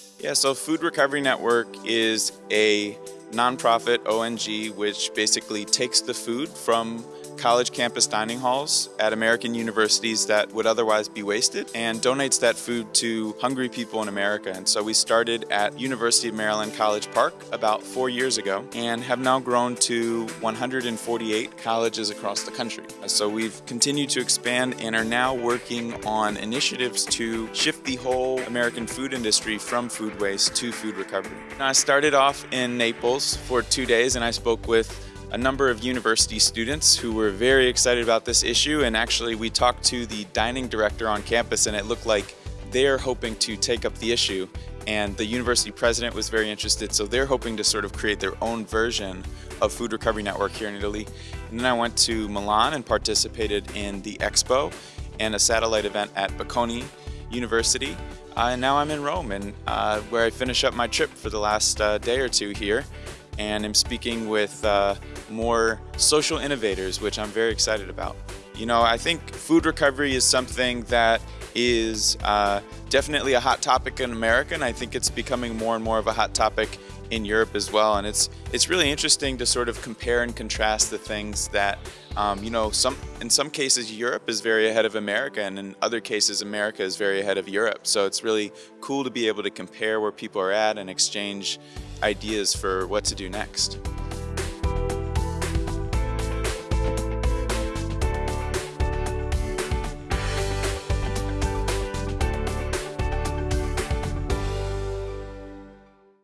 you yeah, so Food Recovery Network is a nonprofit ONG which basically takes the food from college campus dining halls at American universities that would otherwise be wasted and donates that food to hungry people in America. And so we started at University of Maryland College Park about four years ago and have now grown to 148 colleges across the country. So we've continued to expand and are now working on initiatives to shift the whole American food industry from food waste to food recovery. I started off in Naples for two days and I spoke with a number of university students who were very excited about this issue and actually we talked to the dining director on campus and it looked like they're hoping to take up the issue and the university president was very interested so they're hoping to sort of create their own version of Food Recovery Network here in Italy. And then I went to Milan and participated in the Expo and a satellite event at Bocconi University. Uh, and now I'm in Rome and uh, where I finish up my trip for the last uh, day or two here and I'm speaking with uh, more social innovators, which I'm very excited about. You know, I think food recovery is something that is uh, definitely a hot topic in America, and I think it's becoming more and more of a hot topic in Europe as well. And it's it's really interesting to sort of compare and contrast the things that um, you know some in some cases Europe is very ahead of America, and in other cases America is very ahead of Europe. So it's really cool to be able to compare where people are at and exchange ideas for what to do next.